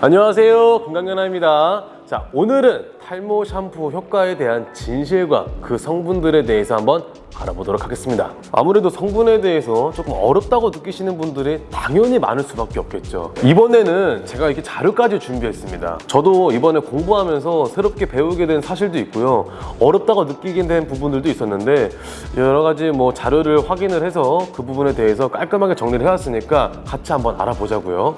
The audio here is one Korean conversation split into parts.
안녕하세요. 건강연아입니다 자 오늘은 탈모 샴푸 효과에 대한 진실과 그 성분들에 대해서 한번 알아보도록 하겠습니다. 아무래도 성분에 대해서 조금 어렵다고 느끼시는 분들이 당연히 많을 수밖에 없겠죠. 이번에는 제가 이렇게 자료까지 준비했습니다. 저도 이번에 공부하면서 새롭게 배우게 된 사실도 있고요. 어렵다고 느끼게 된 부분들도 있었는데 여러 가지 뭐 자료를 확인을 해서 그 부분에 대해서 깔끔하게 정리를 해왔으니까 같이 한번 알아보자고요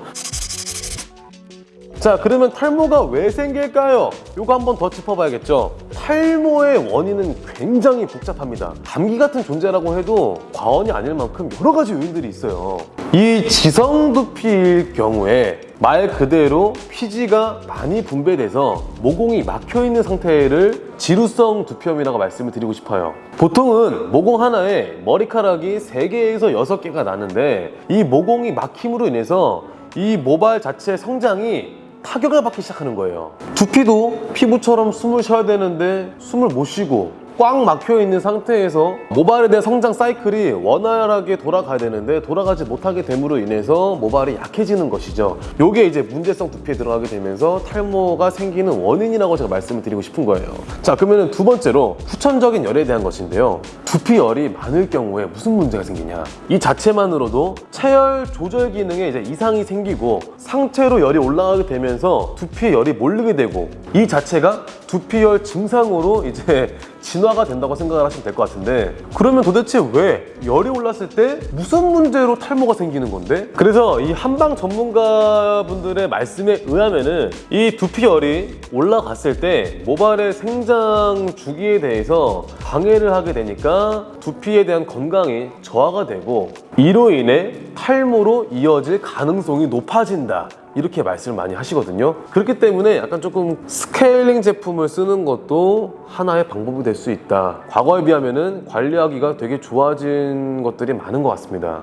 자 그러면 탈모가 왜 생길까요? 이거 한번 더 짚어봐야겠죠. 탈모의 원인은 굉장히 복잡합니다. 감기 같은 존재라고 해도 과언이 아닐 만큼 여러 가지 요인들이 있어요. 이 지성 두피일 경우에 말 그대로 피지가 많이 분배돼서 모공이 막혀있는 상태를 지루성 두피염이라고 말씀을 드리고 싶어요. 보통은 모공 하나에 머리카락이 3개에서 6개가 나는데 이 모공이 막힘으로 인해서 이 모발 자체의 성장이 타격을 받기 시작하는 거예요. 두피도 피부처럼 숨을 쉬어야 되는데 숨을 못 쉬고 꽉 막혀 있는 상태에서 모발에 대한 성장 사이클이 원활하게 돌아가야 되는데 돌아가지 못하게 됨으로 인해서 모발이 약해지는 것이죠. 이게 이제 문제성 두피에 들어가게 되면서 탈모가 생기는 원인이라고 제가 말씀을 드리고 싶은 거예요. 자 그러면 두 번째로 후천적인 열에 대한 것인데요. 두피열이 많을 경우에 무슨 문제가 생기냐? 이 자체만으로도 체열 조절 기능에 이제 이상이 생기고 상체로 열이 올라가게 되면서 두피에 열이 몰리게 되고 이 자체가 두피열 증상으로 이제 진화가 된다고 생각을 하시면 될 것 같은데 그러면 도대체 왜 열이 올랐을 때 무슨 문제로 탈모가 생기는 건데? 그래서 이 한방 전문가분들의 말씀에 의하면 은 이 두피열이 올라갔을 때 모발의 생장 주기에 대해서 방해를 하게 되니까 두피에 대한 건강이 저하가 되고 이로 인해 탈모로 이어질 가능성이 높아진다 이렇게 말씀을 많이 하시거든요. 그렇기 때문에 약간 조금 스케일링 제품을 쓰는 것도 하나의 방법이 될 수 있다. 과거에 비하면 관리하기가 되게 좋아진 것들이 많은 것 같습니다.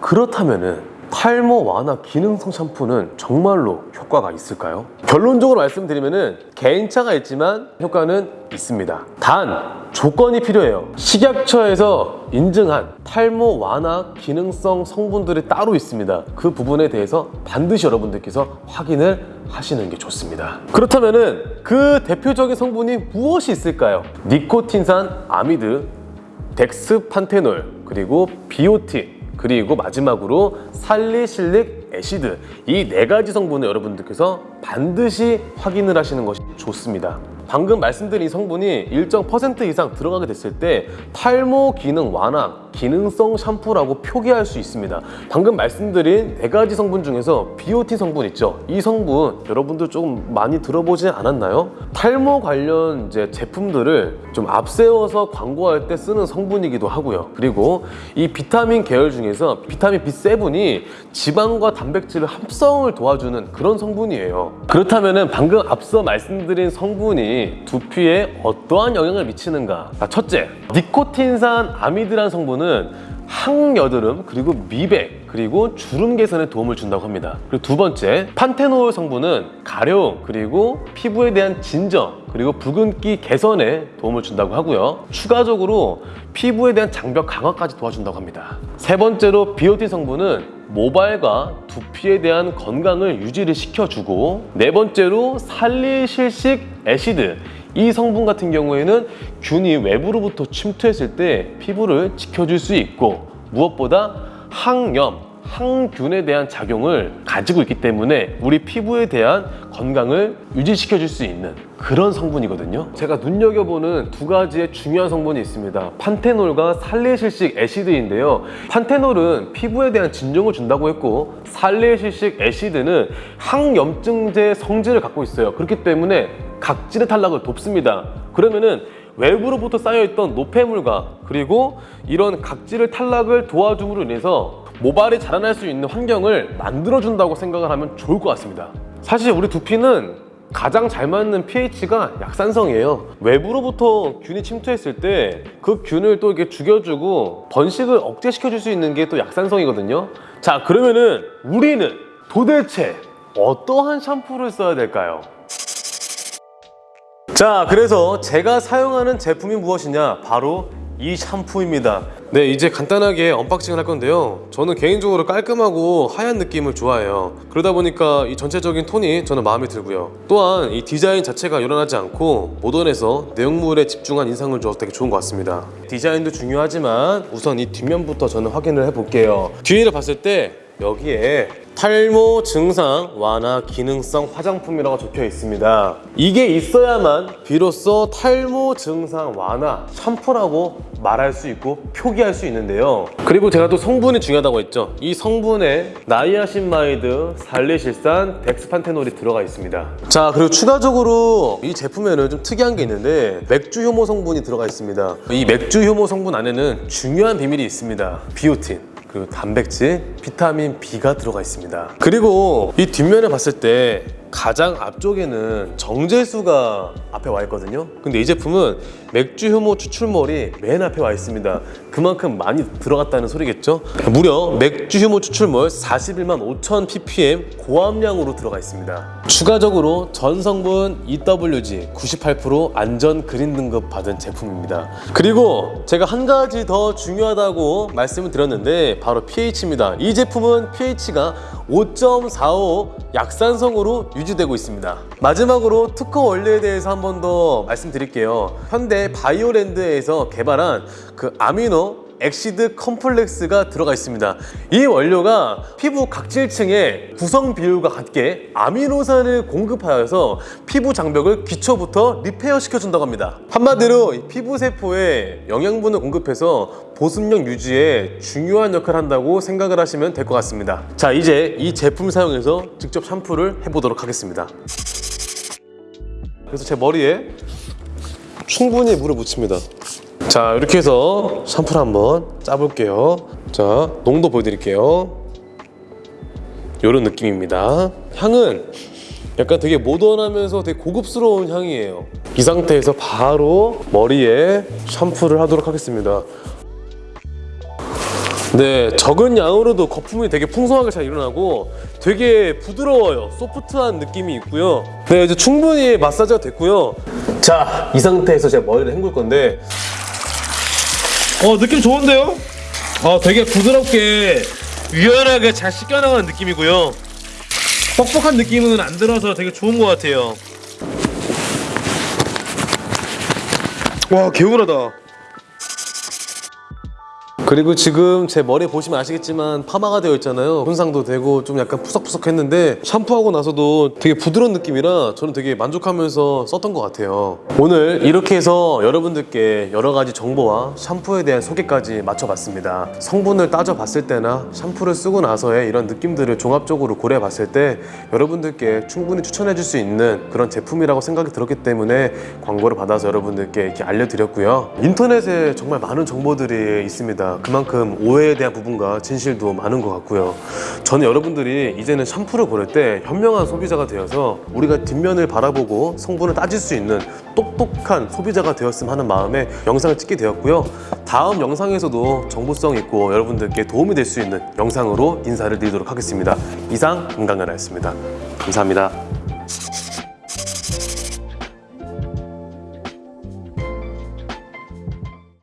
그렇다면 은 탈모 완화 기능성 샴푸는 정말로 효과가 있을까요? 결론적으로 말씀드리면은 개인차가 있지만 효과는 있습니다. 단 조건이 필요해요. 식약처에서 인증한 탈모 완화 기능성 성분들이 따로 있습니다. 그 부분에 대해서 반드시 여러분들께서 확인을 하시는 게 좋습니다. 그렇다면은 그 대표적인 성분이 무엇이 있을까요? 니코틴산 아미드, 덱스판테놀, 그리고 비오틴, 그리고 마지막으로 salicylic acid. 이 네 가지 성분을 여러분들께서 반드시 확인을 하시는 것이 좋습니다. 방금 말씀드린 이 성분이 일정 퍼센트 이상 들어가게 됐을 때 탈모 기능 완화 기능성 샴푸라고 표기할 수 있습니다. 방금 말씀드린 네 가지 성분 중에서 비오틴 성분 있죠? 이 성분 여러분들 조금 많이 들어보지 않았나요? 탈모 관련 이제 제품들을 좀 앞세워서 광고할 때 쓰는 성분이기도 하고요. 그리고 이 비타민 계열 중에서 비타민 B7이 지방과 단백질을 합성을 도와주는 그런 성분이에요. 그렇다면 방금 앞서 말씀드린 성분이 두피에 어떠한 영향을 미치는가? 자, 첫째, 니코틴산 아미드라는 성분은 항여드름 그리고 미백 그리고 주름 개선에 도움을 준다고 합니다. 그리고 두 번째 판테놀 성분은 가려움 그리고 피부에 대한 진정 그리고 붉은기 개선에 도움을 준다고 하고요. 추가적으로 피부에 대한 장벽 강화까지 도와준다고 합니다. 세 번째로 비오틴 성분은 모발과 두피에 대한 건강을 유지를 시켜주고 네 번째로 살리실식 애시드 이 성분 같은 경우에는 균이 외부로부터 침투했을 때 피부를 지켜줄 수 있고 무엇보다 항염, 항균에 대한 작용을 가지고 있기 때문에 우리 피부에 대한 건강을 유지시켜 줄 수 있는 그런 성분이거든요. 제가 눈여겨보는 두 가지의 중요한 성분이 있습니다. 판테놀과 살레실식 애시드인데요. 판테놀은 피부에 대한 진정을 준다고 했고 살레실식 애시드는 항염증제 성질을 갖고 있어요. 그렇기 때문에 각질의 탈락을 돕습니다. 그러면은 외부로부터 쌓여있던 노폐물과 그리고 이런 각질의 탈락을 도와줌으로 인해서 모발이 자라날 수 있는 환경을 만들어준다고 생각을 하면 좋을 것 같습니다. 사실 우리 두피는 가장 잘 맞는 pH가 약산성이에요. 외부로부터 균이 침투했을 때 그 균을 또 이렇게 죽여주고 번식을 억제시켜 줄 수 있는 게 또 약산성이거든요. 자 그러면은 우리는 도대체 어떠한 샴푸를 써야 될까요? 자 그래서 제가 사용하는 제품이 무엇이냐? 바로 이 샴푸입니다. 네, 이제 간단하게 unboxing을 할 건데요. 저는 개인적으로 깔끔하고 하얀 느낌을 좋아해요. 그러다 보니까 이 전체적인 톤이 저는 마음에 들고요. 또한 이 디자인 자체가 요란하지 않고 모던해서 내용물에 집중한 인상을 줘서 되게 좋은 것 같습니다. 디자인도 중요하지만 우선 이 뒷면부터 저는 확인을 해볼게요. 뒤를 봤을 때 여기에 탈모 증상 완화 기능성 화장품이라고 적혀 있습니다. 이게 있어야만 비로소 탈모 증상 완화 샴푸라고 말할 수 있고 표기할 수 있는데요. 그리고 제가 또 성분이 중요하다고 했죠. 이 성분에 niacinamide, 살리실산, dexpanthenol이 들어가 있습니다. 자, 그리고 추가적으로 이 제품에는 좀 특이한 게 있는데 맥주 효모 성분이 들어가 있습니다. 이 맥주 효모 성분 안에는 중요한 비밀이 있습니다. 비오틴. 그리고 단백질, 비타민 B가 들어가 있습니다. 그리고 이 뒷면을 봤을 때 가장 앞쪽에는 정제수가 앞에 와 있거든요. 근데 이 제품은 맥주 효모 추출물이 맨 앞에 와 있습니다. 그만큼 많이 들어갔다는 소리겠죠? 무려 맥주 효모 추출물 41만 5천 ppm 고함량으로 들어가 있습니다. 추가적으로 전 성분 EWG 98% 안전 그린 등급 받은 제품입니다. 그리고 제가 한 가지 더 중요하다고 말씀을 드렸는데 바로 pH입니다. 이 제품은 pH가 5.45 약산성으로 유지되고 있습니다. 마지막으로 특허 원료에 대해서 한 번 더 말씀드릴게요. 현대 바이오랜드에서 개발한 그 amino acid complex가 들어가 있습니다. 이 원료가 피부 각질층의 구성 비율과 같게 아미노산을 공급하여서 피부 장벽을 기초부터 repair 시켜준다고 합니다. 한마디로 이 피부 세포에 영양분을 공급해서 보습력 유지에 중요한 역할을 한다고 생각을 하시면 될 것 같습니다. 자, 이제 이 제품 사용해서 직접 샴푸를 해보도록 하겠습니다. 그래서 제 머리에 충분히 물을 묻힙니다. 자 이렇게 해서 샴푸를 한번 짜볼게요 자 농도 보여드릴게요 이런 느낌입니다 향은 약간 되게 모던하면서 되게 고급스러운 향이에요 이 상태에서 바로 머리에 샴푸를 하도록 하겠습니다 네, 적은 양으로도 거품이 되게 풍성하게 잘 일어나고 되게 부드러워요. 소프트한 느낌이 있고요. 네, 이제 충분히 마사지가 됐고요. 자, 이 상태에서 제가 머리를 헹굴 건데 어 느낌 좋은데요? 어 되게 부드럽게 유연하게 잘 씻겨나가는 느낌이고요. 뻑뻑한 느낌은 안 들어서 되게 좋은 것 같아요. 와 개운하다 그리고 지금 제 머리 보시면 아시겠지만 파마가 되어 있잖아요. 손상도 되고 좀 약간 푸석푸석했는데 샴푸하고 나서도 되게 부드러운 느낌이라 저는 되게 만족하면서 썼던 것 같아요. 오늘 이렇게 해서 여러분들께 여러 가지 정보와 샴푸에 대한 소개까지 맞춰봤습니다. 성분을 따져봤을 때나 샴푸를 쓰고 나서의 이런 느낌들을 종합적으로 고려해봤을 때 여러분들께 충분히 추천해줄 수 있는 그런 제품이라고 생각이 들었기 때문에 광고를 받아서 여러분들께 이렇게 알려드렸고요. 인터넷에 정말 많은 정보들이 있습니다 그만큼 오해에 대한 부분과 진실도 많은 것 같고요. 저는 여러분들이 이제는 샴푸를 고를 때 현명한 소비자가 되어서 우리가 뒷면을 바라보고 성분을 따질 수 있는 똑똑한 소비자가 되었으면 하는 마음에 영상을 찍게 되었고요. 다음 영상에서도 정보성 있고 여러분들께 도움이 될 수 있는 영상으로 인사를 드리도록 하겠습니다. 이상 금강연아였습니다. 감사합니다.